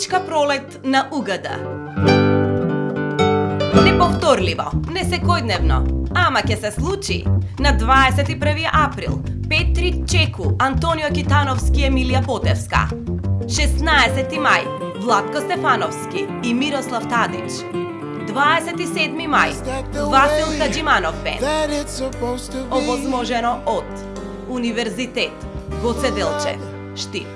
Митичка пролет на угада. Неповторливо, не секојдневно, ама ќе се случи. На 21 април, Петри Чеку, Антонио Китановски, Емилија Потевска. 16 мај, Владко Стефановски и Мирослав Тадич. 27 мај, Васил Хаджиманов бенд. Овозможено од Универзитет Гоце Делчев, Штип.